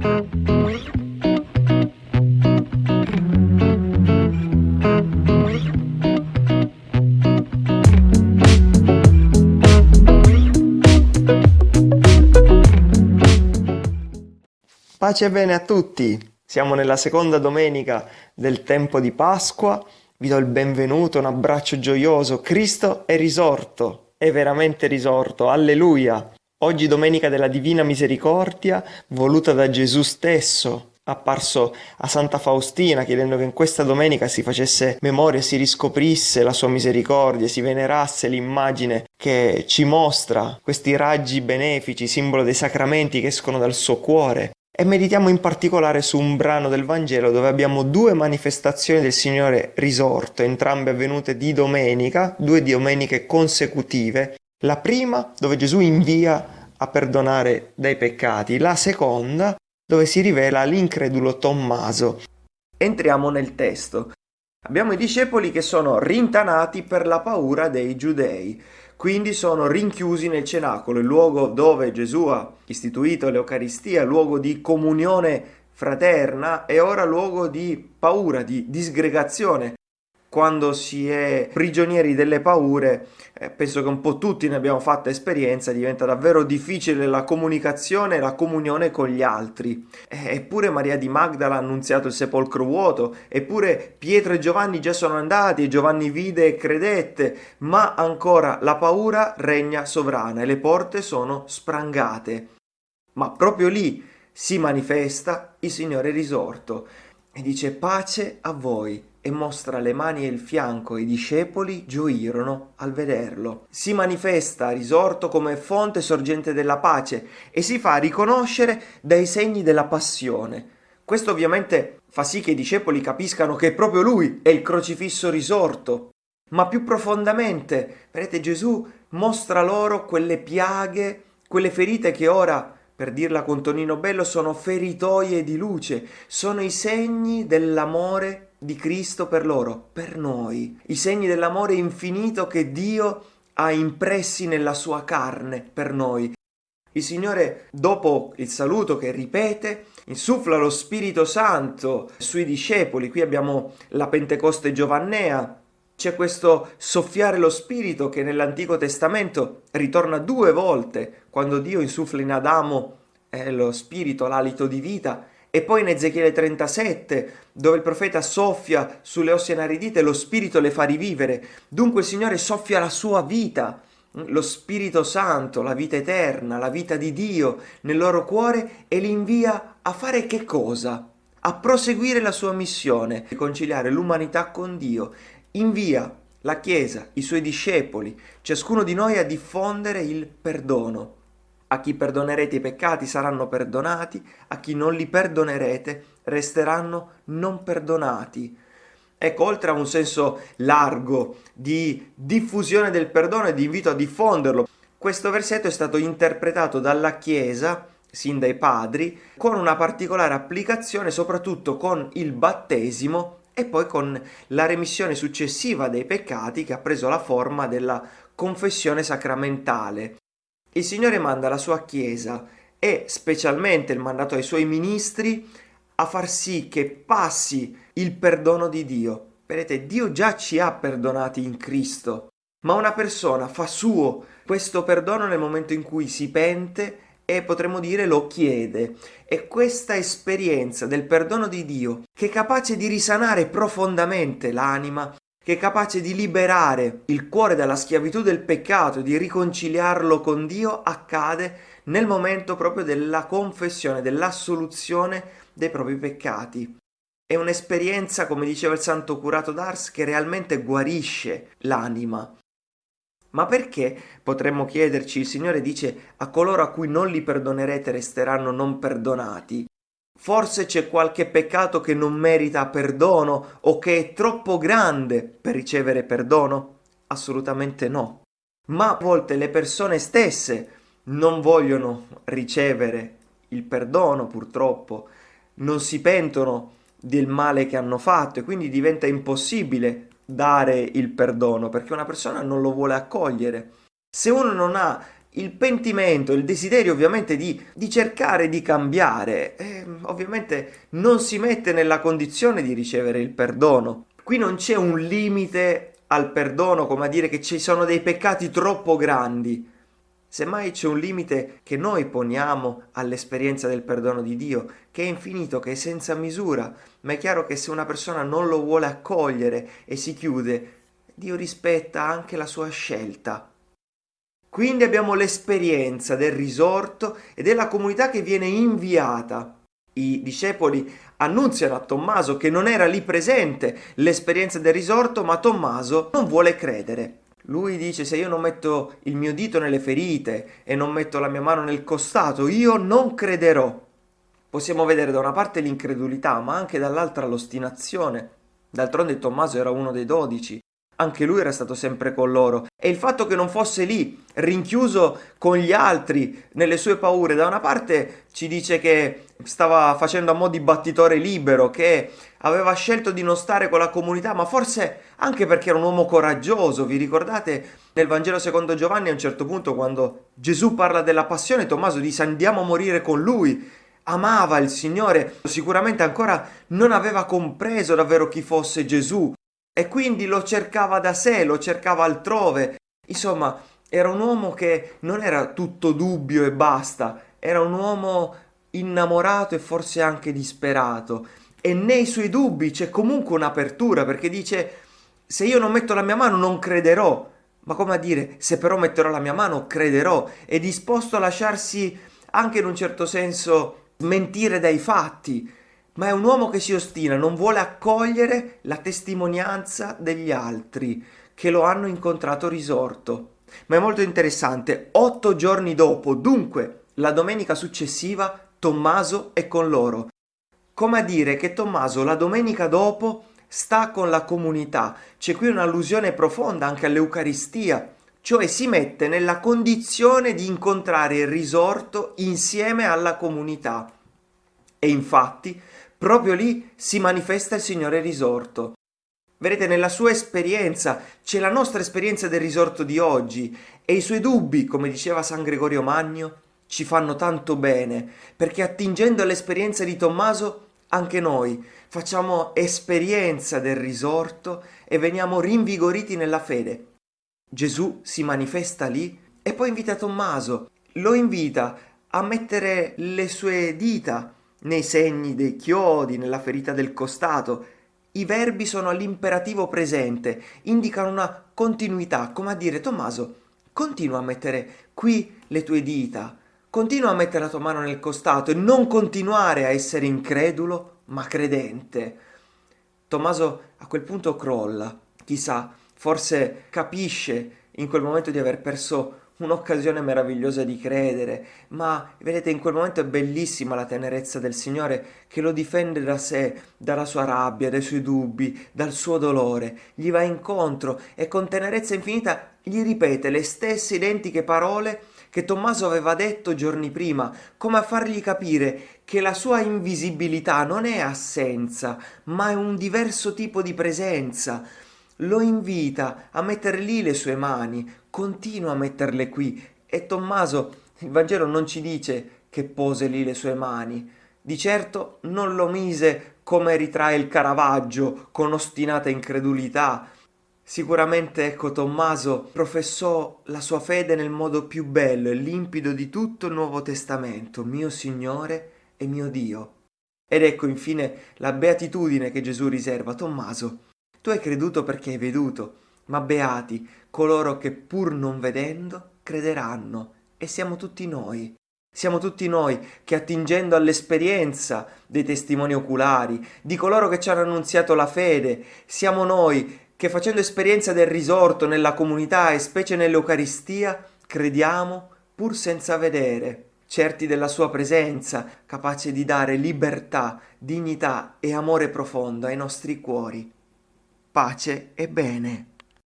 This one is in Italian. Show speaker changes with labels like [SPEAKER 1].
[SPEAKER 1] Pace e bene a tutti! Siamo nella seconda domenica del tempo di Pasqua. Vi do il benvenuto, un abbraccio gioioso. Cristo è risorto, è veramente risorto. Alleluia! Oggi domenica della Divina Misericordia, voluta da Gesù stesso, apparso a Santa Faustina chiedendo che in questa domenica si facesse memoria, si riscoprisse la sua misericordia, si venerasse l'immagine che ci mostra questi raggi benefici, simbolo dei sacramenti che escono dal suo cuore e meditiamo in particolare su un brano del Vangelo dove abbiamo due manifestazioni del Signore risorto, entrambe avvenute di domenica, due domeniche consecutive. La prima dove Gesù invia a perdonare dai peccati, la seconda dove si rivela l'incredulo Tommaso. Entriamo nel testo. Abbiamo i discepoli che sono rintanati per la paura dei giudei quindi sono rinchiusi nel cenacolo, il luogo dove Gesù ha istituito l'Eucaristia, luogo di comunione fraterna e ora luogo di paura, di disgregazione quando si è prigionieri delle paure, eh, penso che un po' tutti ne abbiamo fatta esperienza, diventa davvero difficile la comunicazione e la comunione con gli altri. Eh, eppure Maria di Magdala ha annunziato il sepolcro vuoto, eppure Pietro e Giovanni già sono andati e Giovanni vide e credette, ma ancora la paura regna sovrana e le porte sono sprangate. Ma proprio lì si manifesta il Signore risorto e dice pace a voi e mostra le mani e il fianco e i discepoli gioirono al vederlo. Si manifesta risorto come fonte sorgente della pace e si fa riconoscere dai segni della passione. Questo ovviamente fa sì che i discepoli capiscano che proprio lui è il crocifisso risorto. Ma più profondamente, vedete, Gesù mostra loro quelle piaghe, quelle ferite che ora per dirla con Tonino Bello, sono feritoie di luce, sono i segni dell'amore di Cristo per loro, per noi, i segni dell'amore infinito che Dio ha impressi nella sua carne per noi. Il Signore, dopo il saluto che ripete, insuffla lo Spirito Santo sui discepoli. Qui abbiamo la Pentecoste giovannea. C'è questo soffiare lo Spirito che nell'Antico Testamento ritorna due volte, quando Dio insuffla in Adamo eh, lo Spirito, l'alito di vita, e poi in Ezechiele 37, dove il profeta soffia sulle ossa inaridite, lo Spirito le fa rivivere. Dunque il Signore soffia la sua vita, lo Spirito Santo, la vita eterna, la vita di Dio nel loro cuore e li invia a fare che cosa? A proseguire la sua missione, riconciliare l'umanità con Dio. Invia la Chiesa, i suoi discepoli, ciascuno di noi a diffondere il perdono a chi perdonerete i peccati saranno perdonati, a chi non li perdonerete resteranno non perdonati. Ecco, oltre a un senso largo di diffusione del perdono e di invito a diffonderlo, questo versetto è stato interpretato dalla Chiesa, sin dai padri, con una particolare applicazione soprattutto con il battesimo e poi con la remissione successiva dei peccati che ha preso la forma della confessione sacramentale. Il Signore manda la sua Chiesa e specialmente il mandato ai suoi ministri a far sì che passi il perdono di Dio. Vedete, Dio già ci ha perdonati in Cristo, ma una persona fa suo questo perdono nel momento in cui si pente e potremmo dire lo chiede. E questa esperienza del perdono di Dio, che è capace di risanare profondamente l'anima, che è capace di liberare il cuore dalla schiavitù del peccato, di riconciliarlo con Dio, accade nel momento proprio della confessione, dell'assoluzione dei propri peccati. È un'esperienza, come diceva il santo curato d'Ars, che realmente guarisce l'anima. Ma perché, potremmo chiederci, il Signore dice a coloro a cui non li perdonerete resteranno non perdonati? Forse c'è qualche peccato che non merita perdono o che è troppo grande per ricevere perdono? Assolutamente no. Ma a volte le persone stesse non vogliono ricevere il perdono, purtroppo, non si pentono del male che hanno fatto e quindi diventa impossibile dare il perdono perché una persona non lo vuole accogliere. Se uno non ha il pentimento, il desiderio ovviamente di, di cercare di cambiare, eh, ovviamente non si mette nella condizione di ricevere il perdono. Qui non c'è un limite al perdono, come a dire che ci sono dei peccati troppo grandi. Semmai c'è un limite che noi poniamo all'esperienza del perdono di Dio, che è infinito, che è senza misura, ma è chiaro che se una persona non lo vuole accogliere e si chiude, Dio rispetta anche la sua scelta. Quindi abbiamo l'esperienza del risorto e della comunità che viene inviata. I discepoli annunziano a Tommaso che non era lì presente l'esperienza del risorto, ma Tommaso non vuole credere. Lui dice se io non metto il mio dito nelle ferite e non metto la mia mano nel costato, io non crederò. Possiamo vedere da una parte l'incredulità, ma anche dall'altra l'ostinazione. D'altronde Tommaso era uno dei dodici anche lui era stato sempre con loro. E il fatto che non fosse lì, rinchiuso con gli altri, nelle sue paure, da una parte ci dice che stava facendo a mo' di battitore libero, che aveva scelto di non stare con la comunità, ma forse anche perché era un uomo coraggioso. Vi ricordate nel Vangelo secondo Giovanni a un certo punto quando Gesù parla della passione, Tommaso dice andiamo a morire con lui. Amava il Signore, sicuramente ancora non aveva compreso davvero chi fosse Gesù, e quindi lo cercava da sé, lo cercava altrove. Insomma, era un uomo che non era tutto dubbio e basta, era un uomo innamorato e forse anche disperato. E nei suoi dubbi c'è comunque un'apertura perché dice se io non metto la mia mano non crederò. Ma come a dire, se però metterò la mia mano crederò. È disposto a lasciarsi anche in un certo senso mentire dai fatti ma è un uomo che si ostina, non vuole accogliere la testimonianza degli altri che lo hanno incontrato risorto. Ma è molto interessante, otto giorni dopo, dunque la domenica successiva, Tommaso è con loro. Come a dire che Tommaso la domenica dopo sta con la comunità. C'è qui un'allusione profonda anche all'Eucaristia, cioè si mette nella condizione di incontrare il risorto insieme alla comunità. E infatti proprio lì si manifesta il Signore risorto. Vedete, nella sua esperienza c'è la nostra esperienza del risorto di oggi e i suoi dubbi, come diceva San Gregorio Magno, ci fanno tanto bene, perché attingendo all'esperienza di Tommaso, anche noi facciamo esperienza del risorto e veniamo rinvigoriti nella fede. Gesù si manifesta lì e poi invita Tommaso, lo invita a mettere le sue dita nei segni dei chiodi, nella ferita del costato. I verbi sono all'imperativo presente, indicano una continuità, come a dire Tommaso, continua a mettere qui le tue dita, continua a mettere la tua mano nel costato e non continuare a essere incredulo, ma credente. Tommaso a quel punto crolla, chissà, forse capisce in quel momento di aver perso un'occasione meravigliosa di credere, ma vedete in quel momento è bellissima la tenerezza del Signore che lo difende da sé, dalla sua rabbia, dai suoi dubbi, dal suo dolore, gli va incontro e con tenerezza infinita gli ripete le stesse identiche parole che Tommaso aveva detto giorni prima, come a fargli capire che la sua invisibilità non è assenza, ma è un diverso tipo di presenza, lo invita a mettere lì le sue mani, continua a metterle qui e Tommaso, il Vangelo non ci dice che pose lì le sue mani, di certo non lo mise come ritrae il Caravaggio con ostinata incredulità. Sicuramente, ecco, Tommaso professò la sua fede nel modo più bello e limpido di tutto il Nuovo Testamento, mio Signore e mio Dio. Ed ecco infine la beatitudine che Gesù riserva a Tommaso. Tu hai creduto perché hai veduto, ma beati coloro che pur non vedendo crederanno, e siamo tutti noi. Siamo tutti noi che attingendo all'esperienza dei testimoni oculari, di coloro che ci hanno annunziato la fede, siamo noi che facendo esperienza del risorto nella comunità e specie nell'Eucaristia, crediamo pur senza vedere, certi della sua presenza, capace di dare libertà, dignità e amore profondo ai nostri cuori pace e bene.